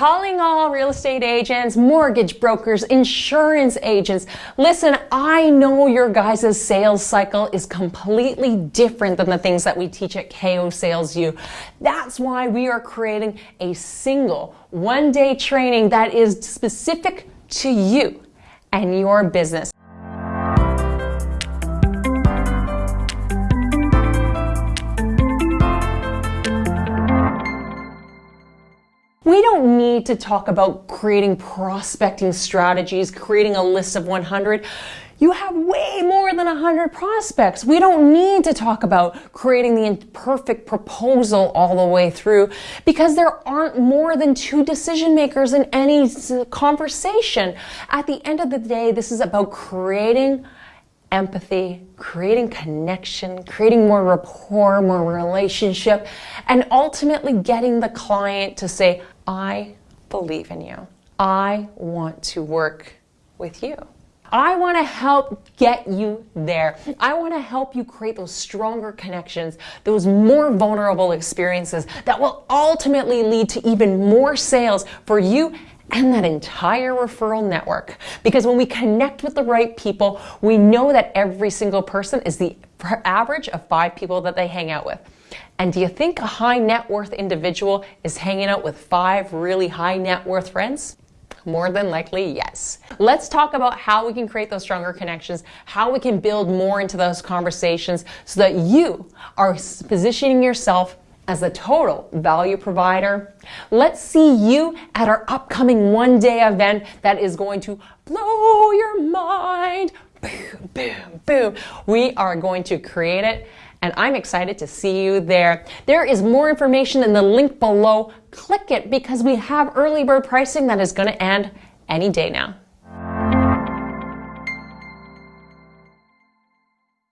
calling all real estate agents, mortgage brokers, insurance agents. Listen, I know your guys' sales cycle is completely different than the things that we teach at KO Sales U. That's why we are creating a single one day training that is specific to you and your business. We don't need to talk about creating prospecting strategies, creating a list of 100. You have way more than 100 prospects. We don't need to talk about creating the perfect proposal all the way through because there aren't more than two decision makers in any conversation. At the end of the day, this is about creating empathy, creating connection, creating more rapport, more relationship, and ultimately getting the client to say, I believe in you. I want to work with you. I want to help get you there. I want to help you create those stronger connections, those more vulnerable experiences that will ultimately lead to even more sales for you and that entire referral network. Because when we connect with the right people, we know that every single person is the average of five people that they hang out with. And do you think a high net worth individual is hanging out with five really high net worth friends? More than likely, yes. Let's talk about how we can create those stronger connections, how we can build more into those conversations so that you are positioning yourself as a total value provider. Let's see you at our upcoming one day event that is going to blow your mind. Boom, boom, boom. We are going to create it and I'm excited to see you there. There is more information in the link below. Click it because we have early bird pricing that is going to end any day now.